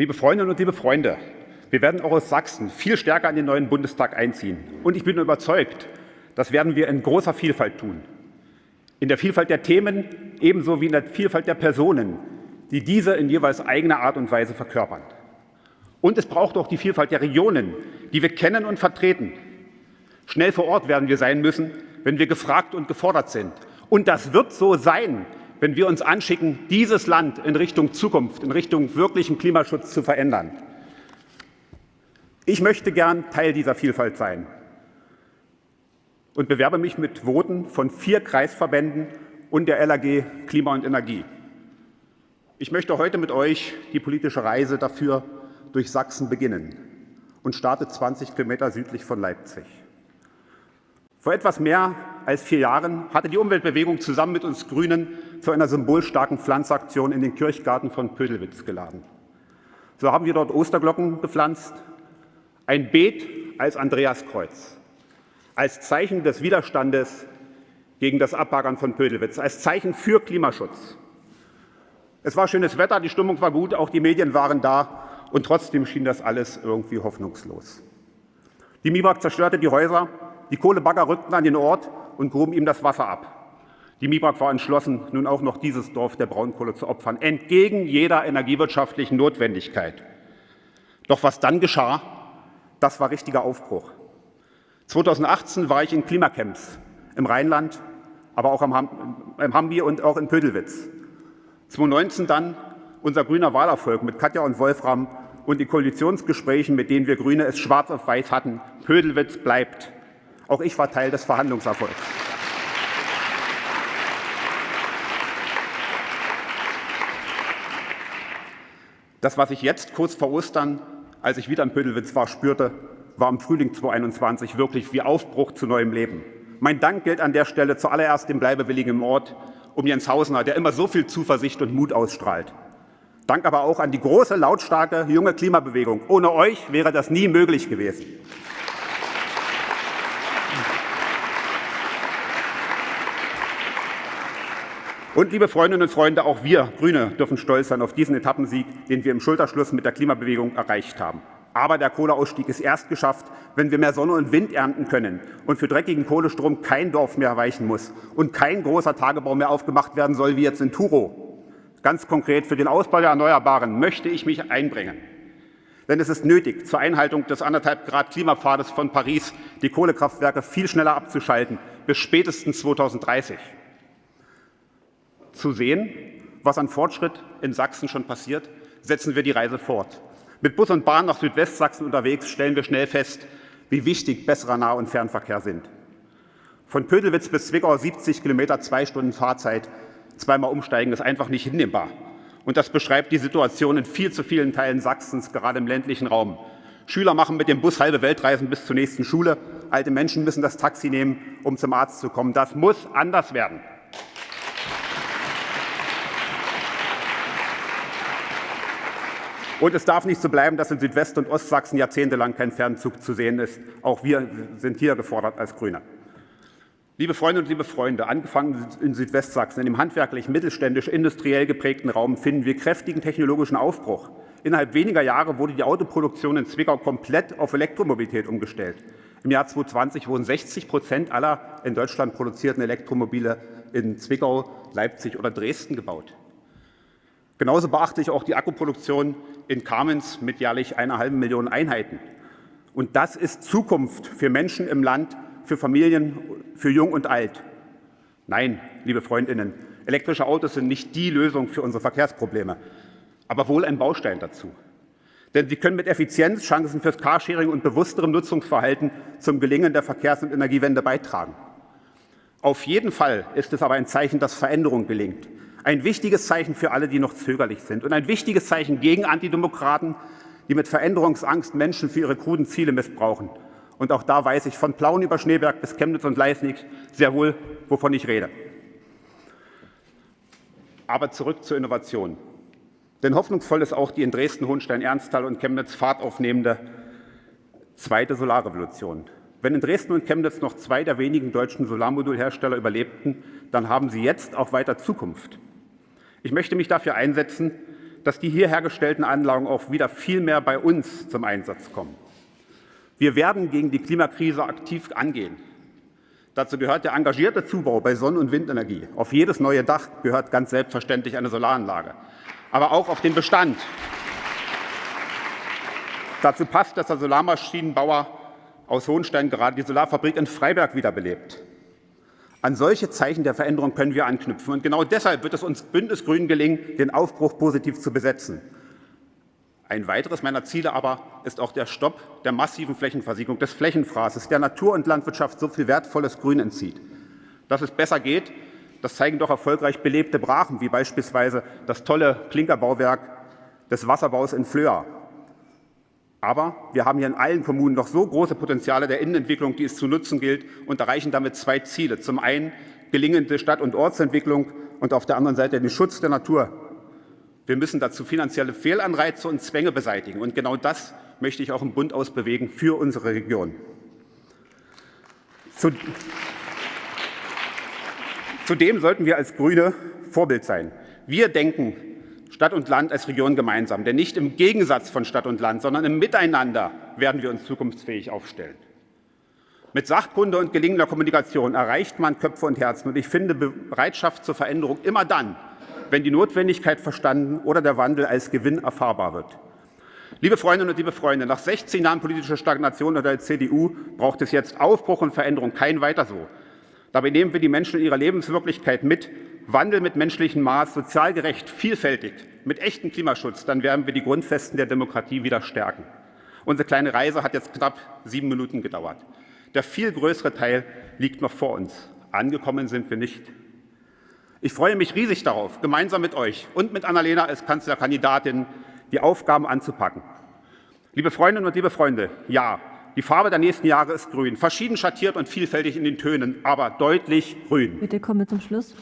Liebe Freundinnen und liebe Freunde, wir werden auch aus Sachsen viel stärker in den neuen Bundestag einziehen. Und ich bin überzeugt, das werden wir in großer Vielfalt tun. In der Vielfalt der Themen ebenso wie in der Vielfalt der Personen, die diese in jeweils eigener Art und Weise verkörpern. Und es braucht auch die Vielfalt der Regionen, die wir kennen und vertreten. Schnell vor Ort werden wir sein müssen, wenn wir gefragt und gefordert sind. Und das wird so sein, wenn wir uns anschicken, dieses Land in Richtung Zukunft, in Richtung wirklichen Klimaschutz zu verändern. Ich möchte gern Teil dieser Vielfalt sein und bewerbe mich mit Voten von vier Kreisverbänden und der LAG Klima und Energie. Ich möchte heute mit euch die politische Reise dafür durch Sachsen beginnen und starte 20 Kilometer südlich von Leipzig. Vor etwas mehr als vier Jahren hatte die Umweltbewegung zusammen mit uns Grünen zu einer symbolstarken Pflanzaktion in den Kirchgarten von Pödelwitz geladen. So haben wir dort Osterglocken gepflanzt, ein Beet als Andreaskreuz, als Zeichen des Widerstandes gegen das Abbaggern von Pödelwitz, als Zeichen für Klimaschutz. Es war schönes Wetter, die Stimmung war gut, auch die Medien waren da und trotzdem schien das alles irgendwie hoffnungslos. Die MIBAG zerstörte die Häuser, die Kohlebagger rückten an den Ort und gruben ihm das Wasser ab. Die MIBAG war entschlossen, nun auch noch dieses Dorf der Braunkohle zu opfern, entgegen jeder energiewirtschaftlichen Notwendigkeit. Doch was dann geschah, das war richtiger Aufbruch. 2018 war ich in Klimacamps im Rheinland, aber auch im Hambi und auch in Pödelwitz. 2019 dann unser grüner Wahlerfolg mit Katja und Wolfram und die Koalitionsgesprächen, mit denen wir Grüne es schwarz auf weiß hatten. Pödelwitz bleibt. Auch ich war Teil des Verhandlungserfolgs. Das, was ich jetzt kurz vor Ostern, als ich wieder in Pödelwitz war, spürte, war im Frühling 2021 wirklich wie Aufbruch zu neuem Leben. Mein Dank gilt an der Stelle zuallererst dem Bleibewilligen im Ort, um Jens Hausner, der immer so viel Zuversicht und Mut ausstrahlt. Dank aber auch an die große, lautstarke junge Klimabewegung. Ohne euch wäre das nie möglich gewesen. Und liebe Freundinnen und Freunde, auch wir Grüne dürfen stolz sein auf diesen Etappensieg, den wir im Schulterschluss mit der Klimabewegung erreicht haben. Aber der Kohleausstieg ist erst geschafft, wenn wir mehr Sonne und Wind ernten können und für dreckigen Kohlestrom kein Dorf mehr weichen muss und kein großer Tagebau mehr aufgemacht werden soll, wie jetzt in Turo. Ganz konkret für den Ausbau der Erneuerbaren möchte ich mich einbringen. Denn es ist nötig, zur Einhaltung des 1,5 Grad Klimapfades von Paris die Kohlekraftwerke viel schneller abzuschalten, bis spätestens 2030. Zu sehen, was an Fortschritt in Sachsen schon passiert, setzen wir die Reise fort. Mit Bus und Bahn nach Südwestsachsen unterwegs stellen wir schnell fest, wie wichtig besserer Nah- und Fernverkehr sind. Von Pödelwitz bis Zwickau 70 Kilometer, zwei Stunden Fahrzeit, zweimal umsteigen ist einfach nicht hinnehmbar. Und das beschreibt die Situation in viel zu vielen Teilen Sachsens, gerade im ländlichen Raum. Schüler machen mit dem Bus halbe Weltreisen bis zur nächsten Schule. Alte Menschen müssen das Taxi nehmen, um zum Arzt zu kommen. Das muss anders werden. Und es darf nicht so bleiben, dass in Südwest- und Ostsachsen jahrzehntelang kein Fernzug zu sehen ist. Auch wir sind hier gefordert als Grüne. Liebe Freundinnen und liebe Freunde, angefangen in Südwestsachsen, in dem handwerklich, mittelständisch, industriell geprägten Raum finden wir kräftigen technologischen Aufbruch. Innerhalb weniger Jahre wurde die Autoproduktion in Zwickau komplett auf Elektromobilität umgestellt. Im Jahr 2020 wurden 60 Prozent aller in Deutschland produzierten Elektromobile in Zwickau, Leipzig oder Dresden gebaut. Genauso beachte ich auch die Akkuproduktion in Kamenz mit jährlich einer halben Million Einheiten. Und das ist Zukunft für Menschen im Land, für Familien, für Jung und Alt. Nein, liebe Freundinnen, elektrische Autos sind nicht die Lösung für unsere Verkehrsprobleme, aber wohl ein Baustein dazu. Denn sie können mit Effizienz, Chancen fürs Carsharing und bewussterem Nutzungsverhalten zum Gelingen der Verkehrs- und Energiewende beitragen. Auf jeden Fall ist es aber ein Zeichen, dass Veränderung gelingt. Ein wichtiges Zeichen für alle, die noch zögerlich sind und ein wichtiges Zeichen gegen Antidemokraten, die mit Veränderungsangst Menschen für ihre kruden Ziele missbrauchen. Und auch da weiß ich von Plauen über Schneeberg bis Chemnitz und Leisnig sehr wohl, wovon ich rede. Aber zurück zur Innovation. Denn hoffnungsvoll ist auch die in Dresden, Hohenstein, Ernsthal und Chemnitz Fahrt aufnehmende zweite Solarrevolution. Wenn in Dresden und Chemnitz noch zwei der wenigen deutschen Solarmodulhersteller überlebten, dann haben sie jetzt auch weiter Zukunft. Ich möchte mich dafür einsetzen, dass die hier hergestellten Anlagen auch wieder viel mehr bei uns zum Einsatz kommen. Wir werden gegen die Klimakrise aktiv angehen. Dazu gehört der engagierte Zubau bei Sonn- und Windenergie. Auf jedes neue Dach gehört ganz selbstverständlich eine Solaranlage, aber auch auf den Bestand. Dazu passt, dass der Solarmaschinenbauer aus Hohenstein gerade die Solarfabrik in Freiberg wiederbelebt. An solche Zeichen der Veränderung können wir anknüpfen. Und genau deshalb wird es uns Bündnisgrünen gelingen, den Aufbruch positiv zu besetzen. Ein weiteres meiner Ziele aber ist auch der Stopp der massiven Flächenversiegelung, des Flächenfraßes, der Natur und Landwirtschaft so viel wertvolles Grün entzieht. Dass es besser geht, das zeigen doch erfolgreich belebte Brachen, wie beispielsweise das tolle Klinkerbauwerk des Wasserbaus in Flöa. Aber wir haben hier in allen Kommunen noch so große Potenziale der Innenentwicklung, die es zu nutzen gilt, und erreichen damit zwei Ziele. Zum einen gelingende Stadt- und Ortsentwicklung und auf der anderen Seite den Schutz der Natur. Wir müssen dazu finanzielle Fehlanreize und Zwänge beseitigen. Und genau das möchte ich auch im Bund ausbewegen für unsere Region. Zudem sollten wir als Grüne Vorbild sein. Wir denken Stadt und Land als Region gemeinsam. Denn nicht im Gegensatz von Stadt und Land, sondern im Miteinander werden wir uns zukunftsfähig aufstellen. Mit Sachkunde und gelingender Kommunikation erreicht man Köpfe und Herzen. Und ich finde Bereitschaft zur Veränderung immer dann, wenn die Notwendigkeit verstanden oder der Wandel als Gewinn erfahrbar wird. Liebe Freundinnen und liebe Freunde, nach 16 Jahren politischer Stagnation unter der CDU braucht es jetzt Aufbruch und Veränderung, kein weiter so. Dabei nehmen wir die Menschen in ihrer Lebenswirklichkeit mit, Wandel mit menschlichem Maß, sozial gerecht, vielfältig, mit echtem Klimaschutz, dann werden wir die Grundfesten der Demokratie wieder stärken. Unsere kleine Reise hat jetzt knapp sieben Minuten gedauert. Der viel größere Teil liegt noch vor uns. Angekommen sind wir nicht. Ich freue mich riesig darauf, gemeinsam mit euch und mit Annalena als Kanzlerkandidatin die Aufgaben anzupacken. Liebe Freundinnen und liebe Freunde, ja, die Farbe der nächsten Jahre ist grün, verschieden schattiert und vielfältig in den Tönen, aber deutlich grün. Bitte kommen wir zum Schluss.